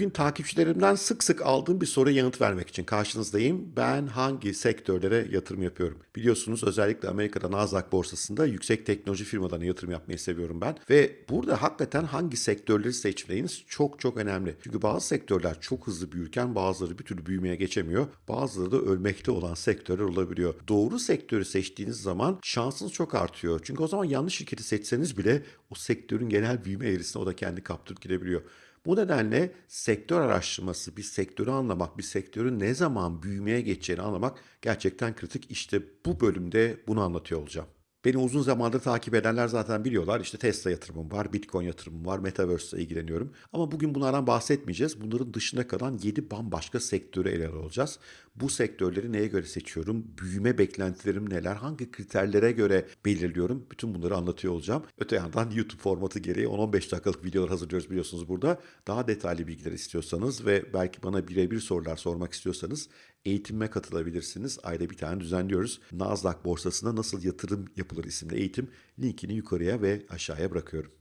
Bugün takipçilerimden sık sık aldığım bir soruya yanıt vermek için karşınızdayım. Ben hangi sektörlere yatırım yapıyorum? Biliyorsunuz özellikle Amerika'da Nasdaq borsasında yüksek teknoloji firmalarına yatırım yapmayı seviyorum ben. Ve burada hakikaten hangi sektörleri seçmeniz çok çok önemli. Çünkü bazı sektörler çok hızlı büyürken bazıları bir türlü büyümeye geçemiyor. Bazıları da ölmekte olan sektörler olabiliyor. Doğru sektörü seçtiğiniz zaman şansınız çok artıyor. Çünkü o zaman yanlış şirketi seçseniz bile o sektörün genel büyüme eğrisine o da kendi kaptırıp gidebiliyor. Bu nedenle sektör araştırması, bir sektörü anlamak, bir sektörün ne zaman büyümeye geçeceğini anlamak gerçekten kritik. İşte bu bölümde bunu anlatıyor olacağım. Beni uzun zamandır takip edenler zaten biliyorlar. İşte Tesla yatırımım var, Bitcoin yatırımım var, Metaverse ile ilgileniyorum. Ama bugün bunlardan bahsetmeyeceğiz. Bunların dışında kalan 7 bambaşka sektörü ele alacağız. Bu sektörleri neye göre seçiyorum? Büyüme beklentilerim neler? Hangi kriterlere göre belirliyorum? Bütün bunları anlatıyor olacağım. Öte yandan YouTube formatı gereği 10-15 dakikalık videolar hazırlıyoruz biliyorsunuz burada. Daha detaylı bilgiler istiyorsanız ve belki bana birebir sorular sormak istiyorsanız eğitimime katılabilirsiniz. Ayda bir tane düzenliyoruz. Nasdaq borsasına nasıl yatırım yapılır isimli eğitim linkini yukarıya ve aşağıya bırakıyorum.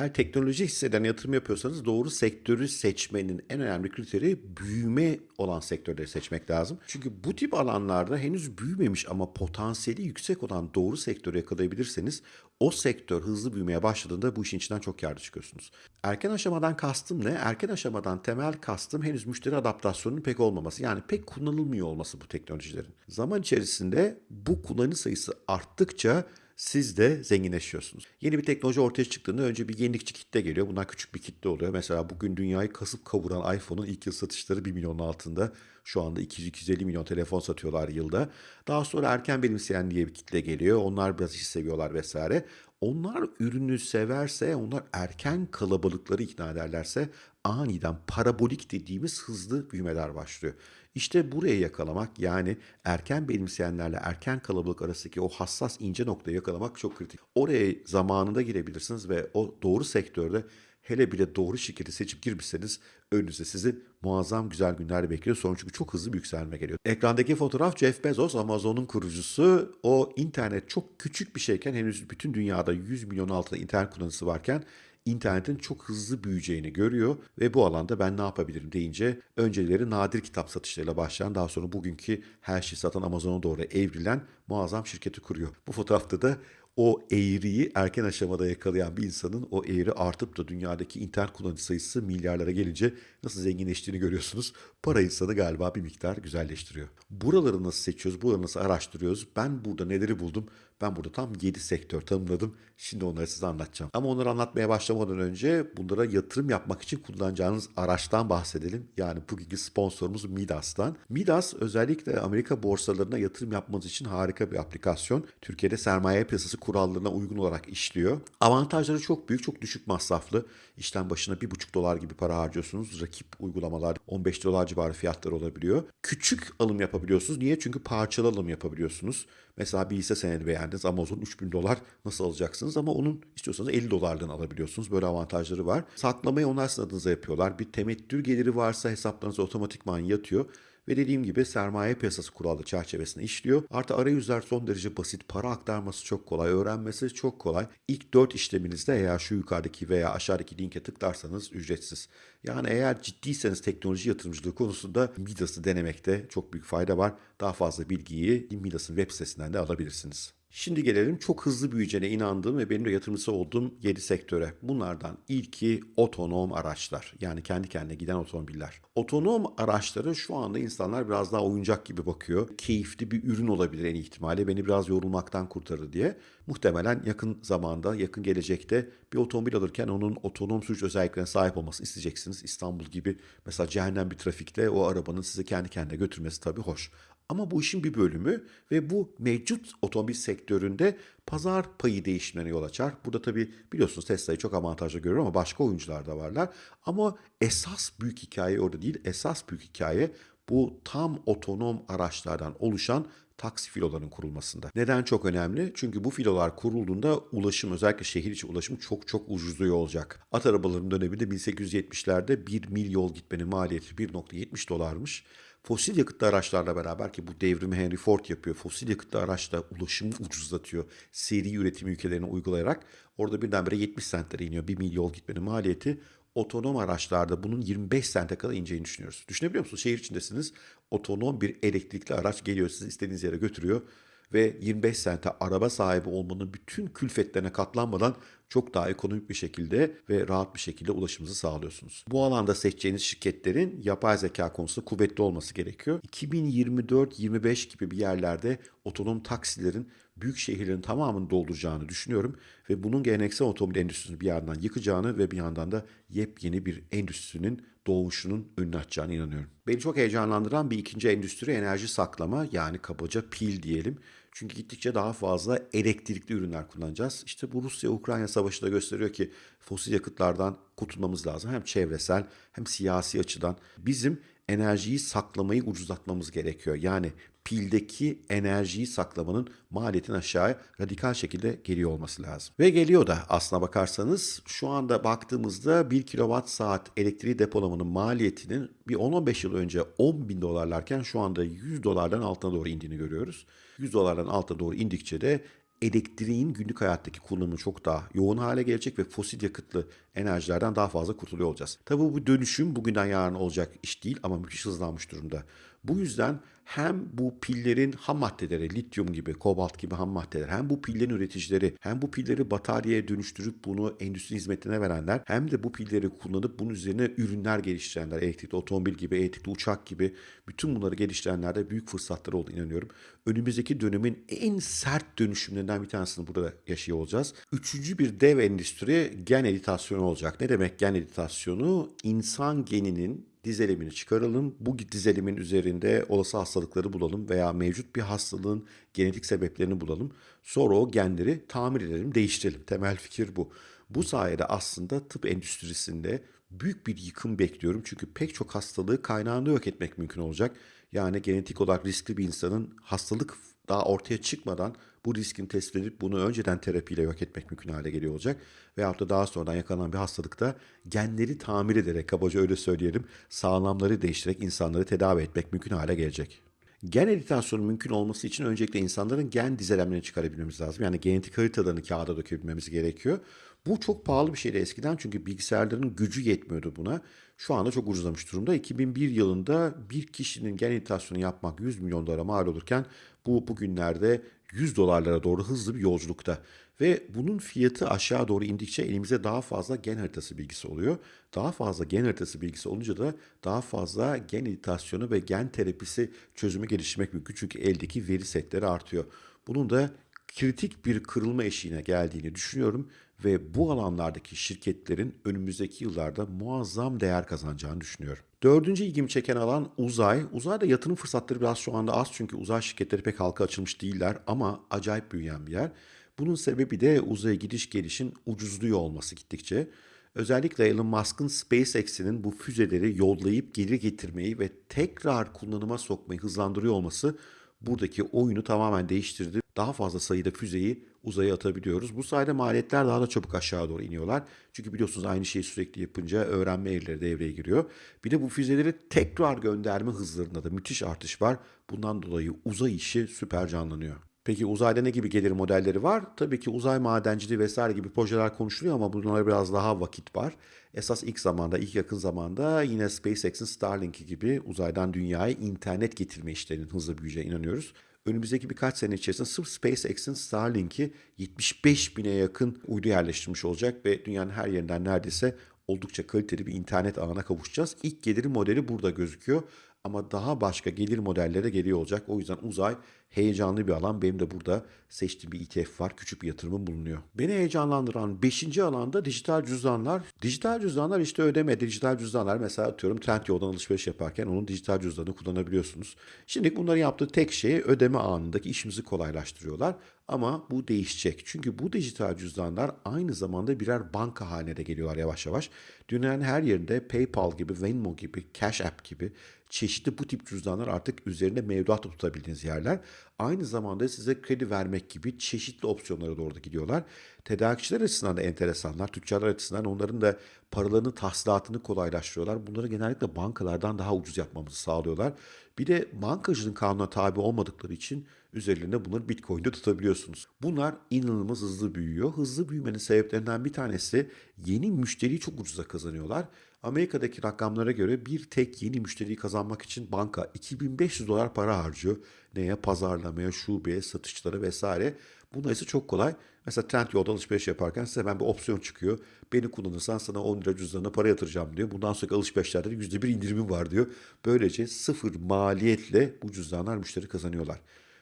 Eğer teknoloji hisseden yatırım yapıyorsanız doğru sektörü seçmenin en önemli kriteri büyüme olan sektörleri seçmek lazım. Çünkü bu tip alanlarda henüz büyümemiş ama potansiyeli yüksek olan doğru sektörü yakalayabilirseniz o sektör hızlı büyümeye başladığında bu işin içinden çok yardı çıkıyorsunuz. Erken aşamadan kastım ne? Erken aşamadan temel kastım henüz müşteri adaptasyonunun pek olmaması. Yani pek kullanılmıyor olması bu teknolojilerin. Zaman içerisinde bu kullanıcı sayısı arttıkça siz de zenginleşiyorsunuz. Yeni bir teknoloji ortaya çıktığında önce bir yenilikçi kitle geliyor. Bunlar küçük bir kitle oluyor. Mesela bugün dünyayı kasıp kavuran iPhone'un ilk yıl satışları 1 milyonun altında. Şu anda 200-250 milyon telefon satıyorlar yılda. Daha sonra erken benimseyen diye bir kitle geliyor. Onlar biraz iş seviyorlar vesaire. Onlar ürünü severse, onlar erken kalabalıkları ikna ederlerse aniden parabolik dediğimiz hızlı büyümeler başlıyor. İşte buraya yakalamak yani erken benimseyenlerle erken kalabalık arasındaki o hassas ince noktayı yakalamak çok kritik. Oraya zamanında girebilirsiniz ve o doğru sektörde hele bile doğru şirketi seçip girmişseniz önünüzde sizi muazzam güzel günler bekliyor. Sonra çünkü çok hızlı bir yükselme geliyor. Ekrandaki fotoğraf Jeff Bezos, Amazon'un kurucusu. O internet çok küçük bir şeyken henüz bütün dünyada 100 milyon altında internet kullanıcısı varken internetin çok hızlı büyüyeceğini görüyor ve bu alanda ben ne yapabilirim deyince önceleri nadir kitap satışlarıyla başlayan daha sonra bugünkü her şeyi satan Amazon'a doğru evrilen muazzam şirketi kuruyor. Bu fotoğrafta da o eğriyi erken aşamada yakalayan bir insanın o eğri artıp da dünyadaki internet kullanıcı sayısı milyarlara gelince nasıl zenginleştiğini görüyorsunuz. Para insanı galiba bir miktar güzelleştiriyor. Buraları nasıl seçiyoruz, buraları nasıl araştırıyoruz? Ben burada neleri buldum? Ben burada tam 7 sektör tanımladım. Şimdi onları size anlatacağım. Ama onları anlatmaya başlamadan önce bunlara yatırım yapmak için kullanacağınız araçtan bahsedelim. Yani bugünkü sponsorumuz Midas'tan. Midas özellikle Amerika borsalarına yatırım yapmanız için harika bir aplikasyon. Türkiye'de sermaye piyasası kurallarına uygun olarak işliyor. Avantajları çok büyük, çok düşük masraflı. İşlem başına 1,5 dolar gibi para harcıyorsunuz. Rakip uygulamalar 15 dolar civarı fiyatlar olabiliyor. Küçük alım yapabiliyorsunuz. Niye? Çünkü parçalı alım yapabiliyorsunuz. Mesela bir hisse senedi beğendiniz Amazon 3000 dolar nasıl alacaksınız ama onun istiyorsanız 50 dolardan alabiliyorsunuz. Böyle avantajları var. Saklamayı onlar sizin adınıza yapıyorlar. Bir temettür geliri varsa hesaplarınıza otomatikman yatıyor. Ve dediğim gibi sermaye piyasası kuralları çerçevesinde işliyor. Artı arayüzler son derece basit. Para aktarması çok kolay. Öğrenmesi çok kolay. İlk 4 işleminizde eğer şu yukarıdaki veya aşağıdaki linke tıklarsanız ücretsiz. Yani eğer ciddiyseniz teknoloji yatırımcılığı konusunda Midas'ı denemekte çok büyük fayda var. Daha fazla bilgiyi Midas'ın web sitesinden de alabilirsiniz. Şimdi gelelim çok hızlı büyüyeceğine inandığım ve benim de yatırımcısı olduğum 7 sektöre. Bunlardan ilki otonom araçlar. Yani kendi kendine giden otomobiller. Otonom araçları şu anda insanlar biraz daha oyuncak gibi bakıyor. Keyifli bir ürün olabilir en ihtimalle. Beni biraz yorulmaktan kurtarır diye. Muhtemelen yakın zamanda, yakın gelecekte bir otomobil alırken onun otonom sürüş özelliklerine sahip olması isteyeceksiniz. İstanbul gibi mesela cehennem bir trafikte o arabanın sizi kendi kendine götürmesi tabii hoş. Ama bu işin bir bölümü ve bu mevcut otomobil sektöründe pazar payı değişimlerine yol açar. Burada tabii biliyorsunuz Tesla'yı çok avantajlı görüyorum ama başka oyuncular da varlar. Ama esas büyük hikaye orada değil. Esas büyük hikaye bu tam otonom araçlardan oluşan taksi filolarının kurulmasında. Neden çok önemli? Çünkü bu filolar kurulduğunda ulaşım özellikle şehir içi ulaşım çok çok ucuzluyor olacak. At arabalarının döneminde 1870'lerde 1 mil yol gitmenin maliyeti 1.70 dolarmış. Fosil yakıtlı araçlarla beraber ki bu devrimi Henry Ford yapıyor. Fosil yakıtlı araçla ulaşımı ucuzlatıyor. Seri üretim ülkelerine uygulayarak orada birdenbire 70 sentlere iniyor. Bir mil yol gitmenin maliyeti. Otonom araçlarda bunun 25 sente kadar ineceğini düşünüyoruz. Düşünebiliyor musunuz? Şehir içindesiniz. Otonom bir elektrikli araç geliyor sizi istediğiniz yere götürüyor ve 25 sente araba sahibi olmanın bütün külfetlerine katlanmadan çok daha ekonomik bir şekilde ve rahat bir şekilde ulaşımınızı sağlıyorsunuz. Bu alanda seçeceğiniz şirketlerin yapay zeka konusunda kuvvetli olması gerekiyor. 2024-25 gibi bir yerlerde otonom taksilerin büyük şehirlerin tamamını dolduracağını düşünüyorum ve bunun geleneksel otomobil endüstrisini bir yandan yıkacağını ve bir yandan da yepyeni bir endüstrinin doğuşunun önünü açacağını inanıyorum. Beni çok heyecanlandıran bir ikinci endüstri enerji saklama yani kabaca pil diyelim. Çünkü gittikçe daha fazla elektrikli ürünler kullanacağız. İşte bu Rusya-Ukrayna savaşı da gösteriyor ki fosil yakıtlardan kurtulmamız lazım. Hem çevresel hem siyasi açıdan. Bizim enerjiyi saklamayı ucuzlatmamız gerekiyor. Yani pildeki enerjiyi saklamanın maliyetin aşağıya radikal şekilde geliyor olması lazım. Ve geliyor da aslına bakarsanız şu anda baktığımızda 1 kilowatt saat elektriği depolamanın maliyetinin bir 10-15 yıl önce 10 bin dolarlarken şu anda 100 dolardan altına doğru indiğini görüyoruz. 100 dolardan altına doğru indikçe de elektriğin günlük hayattaki kullanımı çok daha yoğun hale gelecek ve fosil yakıtlı enerjilerden daha fazla kurtuluyor olacağız. Tabii bu dönüşüm bugünden yarın olacak iş değil ama müthiş hızlanmış durumda. Bu yüzden hem bu pillerin ham maddeleri, lityum gibi, kobalt gibi ham maddeler, hem bu pillerin üreticileri, hem bu pilleri bataryaya dönüştürüp bunu endüstri hizmetine verenler, hem de bu pilleri kullanıp bunun üzerine ürünler geliştirenler, elektrikli otomobil gibi, elektrikli uçak gibi bütün bunları geliştirenlerde büyük fırsatları olduğunu inanıyorum. Önümüzdeki dönemin en sert dönüşümlerinden bir tanesini burada yaşıyor olacağız. Üçüncü bir dev endüstri gen editasyonu olacak. Ne demek gen editasyonu? İnsan geninin dizelimini çıkaralım. Bu dizelimin üzerinde olası hastalıkları bulalım veya mevcut bir hastalığın genetik sebeplerini bulalım. Sonra o genleri tamir edelim, değiştirelim. Temel fikir bu. Bu sayede aslında tıp endüstrisinde büyük bir yıkım bekliyorum. Çünkü pek çok hastalığı kaynağında yok etmek mümkün olacak. Yani genetik olarak riskli bir insanın hastalık daha ortaya çıkmadan bu riskin tespit edip bunu önceden terapiyle yok etmek mümkün hale geliyor olacak. Veyahut da daha sonradan yakalanan bir hastalıkta genleri tamir ederek, kabaca öyle söyleyelim, sağlamları değiştirerek insanları tedavi etmek mümkün hale gelecek. Gen editasyonu mümkün olması için öncelikle insanların gen dizelemlerini çıkarabilmemiz lazım. Yani genetik haritalarını kağıda dökebilmemiz gerekiyor. Bu çok pahalı bir şeydi eskiden çünkü bilgisayarların gücü yetmiyordu buna. Şu anda çok ucuzlamış durumda. 2001 yılında bir kişinin gen editasyonu yapmak 100 milyon dolara mal olurken bu bugünlerde 100 dolarlara doğru hızlı bir yolculukta. Ve bunun fiyatı aşağı doğru indikçe elimize daha fazla gen haritası bilgisi oluyor. Daha fazla gen haritası bilgisi olunca da daha fazla gen editasyonu ve gen terapisi çözümü geliştirmek mümkün. Çünkü eldeki veri setleri artıyor. Bunun da kritik bir kırılma eşiğine geldiğini düşünüyorum ve bu alanlardaki şirketlerin önümüzdeki yıllarda muazzam değer kazanacağını düşünüyorum. Dördüncü ilgimi çeken alan uzay. Uzayda yatırım fırsatları biraz şu anda az çünkü uzay şirketleri pek halka açılmış değiller ama acayip büyüyen bir yer. Bunun sebebi de uzaya gidiş gelişin ucuzluyor olması gittikçe. Özellikle Elon Musk'ın SpaceX'inin bu füzeleri yollayıp geri getirmeyi ve tekrar kullanıma sokmayı hızlandırıyor olması buradaki oyunu tamamen değiştirdi. Daha fazla sayıda füzeyi uzaya atabiliyoruz. Bu sayede maliyetler daha da çabuk aşağı doğru iniyorlar. Çünkü biliyorsunuz aynı şeyi sürekli yapınca öğrenme eğrileri devreye giriyor. Bir de bu füzeleri tekrar gönderme hızlarında da müthiş artış var. Bundan dolayı uzay işi süper canlanıyor. Peki uzayda ne gibi gelir modelleri var? Tabii ki uzay madenciliği vesaire gibi projeler konuşuluyor ama bunlara biraz daha vakit var. Esas ilk zamanda, ilk yakın zamanda yine SpaceX'in Starlink'i gibi uzaydan dünyaya internet getirme işlerinin hızla büyüyeceğine inanıyoruz. Önümüzdeki birkaç sene içerisinde sırf SpaceX'in Starlink'i 75 bine yakın uydu yerleştirmiş olacak ve dünyanın her yerinden neredeyse oldukça kaliteli bir internet ağına kavuşacağız. İlk gelir modeli burada gözüküyor ama daha başka gelir modelleri de geliyor olacak. O yüzden uzay heyecanlı bir alan. Benim de burada seçtiğim bir ETF var. Küçük bir yatırımım bulunuyor. Beni heyecanlandıran 5. alanda dijital cüzdanlar. Dijital cüzdanlar işte ödeme. Dijital cüzdanlar mesela atıyorum Trendyol'dan alışveriş yaparken onun dijital cüzdanını kullanabiliyorsunuz. Şimdi bunları yaptığı tek şey ödeme anındaki işimizi kolaylaştırıyorlar. Ama bu değişecek. Çünkü bu dijital cüzdanlar aynı zamanda birer banka haline de geliyorlar yavaş yavaş. Dünyanın her yerinde PayPal gibi, Venmo gibi, Cash App gibi çeşitli bu tip cüzdanlar artık üzerinde mevduat tutabildiğiniz yerler. Aynı zamanda size kredi vermek gibi çeşitli opsiyonlara doğru da gidiyorlar. Tedarikçiler açısından da enteresanlar, tüccarlar açısından onların da paralarının tahsilatını kolaylaştırıyorlar. Bunları genellikle bankalardan daha ucuz yapmamızı sağlıyorlar. Bir de bankacılığın kanuna tabi olmadıkları için üzerlerinde bunları Bitcoin'de tutabiliyorsunuz. Bunlar inanılmaz hızlı büyüyor. Hızlı büyümenin sebeplerinden bir tanesi yeni müşteriyi çok ucuza kazanıyorlar. Amerika'daki rakamlara göre bir tek yeni müşteriyi kazanmak için banka 2500 dolar para harcıyor. Neye? Pazarlamaya, şubeye, satışlara vesaire. Bunlar ise çok kolay. Mesela Trendyol'da alışveriş yaparken size hemen bir opsiyon çıkıyor. Beni kullanırsan sana 10 lira cüzdanına para yatıracağım diyor. Bundan sonraki alışverişlerde de %1 indirimim var diyor. Böylece sıfır maliyetle bu cüzdanlar müşteri kazanıyorlar.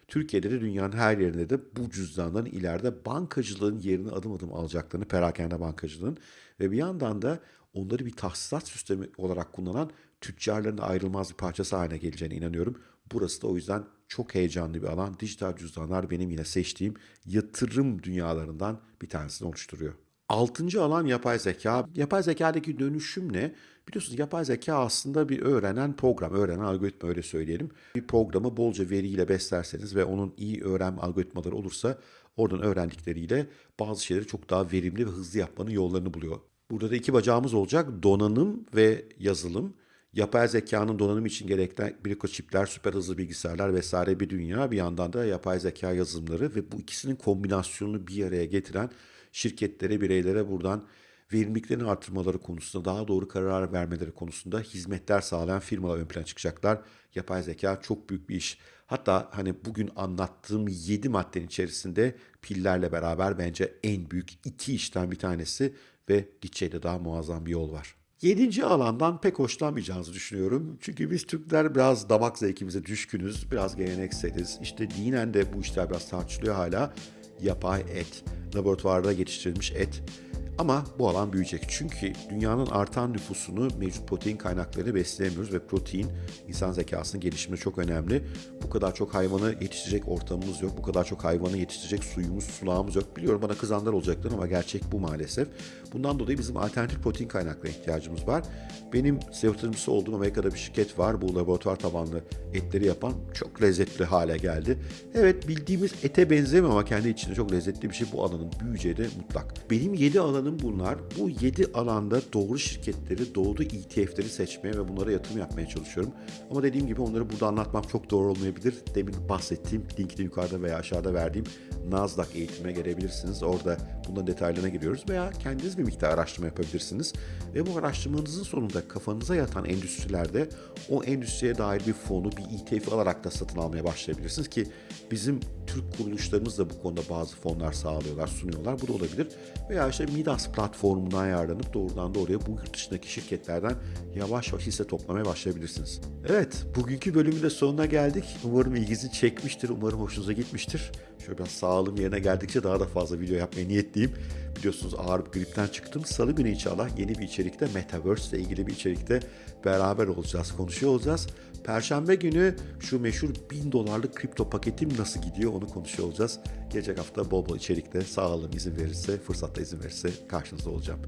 Türkiye'de de dünyanın her yerinde de bu cüzdanların ileride bankacılığın yerini adım adım alacaklarını, perakende bankacılığın ve bir yandan da onları bir tahsisat sistemi olarak kullanan tüccarların ayrılmaz bir parçası haline geleceğine inanıyorum. Burası da o yüzden çok heyecanlı bir alan. Dijital cüzdanlar benim yine seçtiğim yatırım dünyalarından bir tanesini oluşturuyor. Altıncı alan yapay zeka. Yapay zekadaki dönüşüm ne? Biliyorsunuz yapay zeka aslında bir öğrenen program, öğrenen algoritma öyle söyleyelim. Bir programı bolca veriyle beslerseniz ve onun iyi öğrenme algoritmaları olursa oradan öğrendikleriyle bazı şeyleri çok daha verimli ve hızlı yapmanın yollarını buluyor. Burada da iki bacağımız olacak. Donanım ve yazılım. Yapay zekanın donanım için gerekli mikroçipler, süper hızlı bilgisayarlar vesaire bir dünya. Bir yandan da yapay zeka yazılımları ve bu ikisinin kombinasyonunu bir araya getiren şirketlere, bireylere buradan verimliliklerini artırmaları konusunda, daha doğru karar vermeleri konusunda hizmetler sağlayan firmalar ön plana çıkacaklar. Yapay zeka çok büyük bir iş. Hatta hani bugün anlattığım 7 maddenin içerisinde pillerle beraber bence en büyük iki işten bir tanesi ve gideceği de daha muazzam bir yol var. Yedinci alandan pek hoşlanmayacağınızı düşünüyorum. Çünkü biz Türkler biraz damak zevkimize düşkünüz, biraz gelenekseliz. İşte dinen de bu işler biraz tartışılıyor hala. Yapay et, laboratuvarda yetiştirilmiş et. Ama bu alan büyüyecek. Çünkü dünyanın artan nüfusunu mevcut protein kaynaklarıyla besleyemiyoruz ve protein insan zekasının gelişiminde çok önemli. Bu kadar çok hayvanı yetiştirecek ortamımız yok. Bu kadar çok hayvanı yetiştirecek suyumuz, sulağımız yok. Biliyorum bana kızanlar olacaktır ama gerçek bu maalesef. Bundan dolayı bizim alternatif protein kaynaklarına ihtiyacımız var. Benim yatırımcısı olduğum Amerika'da bir şirket var. Bu laboratuvar tabanlı etleri yapan çok lezzetli hale geldi. Evet bildiğimiz ete benzemiyor ama kendi içinde çok lezzetli bir şey. Bu alanın büyüyeceği de mutlak. Benim 7 alanım bunlar. Bu 7 alanda doğru şirketleri, doğru ETF'leri seçmeye ve bunlara yatırım yapmaya çalışıyorum. Ama dediğim gibi onları burada anlatmam çok doğru olmayabilir. Demin bahsettiğim linkini yukarıda veya aşağıda verdiğim Nasdaq eğitimine gelebilirsiniz. Orada bunların detaylarına giriyoruz veya kendiniz bir miktar araştırma yapabilirsiniz. Ve bu araştırmanızın sonunda kafanıza yatan endüstrilerde o endüstriye dair bir fonu, bir ETF alarak da satın almaya başlayabilirsiniz ki bizim Türk kuruluşlarımız da bu konuda bazı fonlar sağlıyorlar, sunuyorlar. Bu da olabilir. Veya işte Midas platformundan ayarlanıp doğrudan doğruya bu yurt dışındaki şirketlerden yavaş yavaş hisse toplamaya başlayabilirsiniz. Evet, bugünkü bölümün de sonuna geldik. Umarım ilginizi çekmiştir, umarım hoşunuza gitmiştir. Şöyle biraz sağlığım yerine geldikçe daha da fazla video yapmaya niyetliyim. Biliyorsunuz ağır bir gripten çıktım. Salı günü inşallah yeni bir içerikte Metaverse ile ilgili bir içerikte beraber olacağız, konuşuyor olacağız. Perşembe günü şu meşhur 1000 dolarlık kripto paketim nasıl gidiyor onu konuşuyor olacağız. Gelecek hafta bol bol içerikte sağlığım izin verirse, fırsatta izin verirse karşınızda olacağım.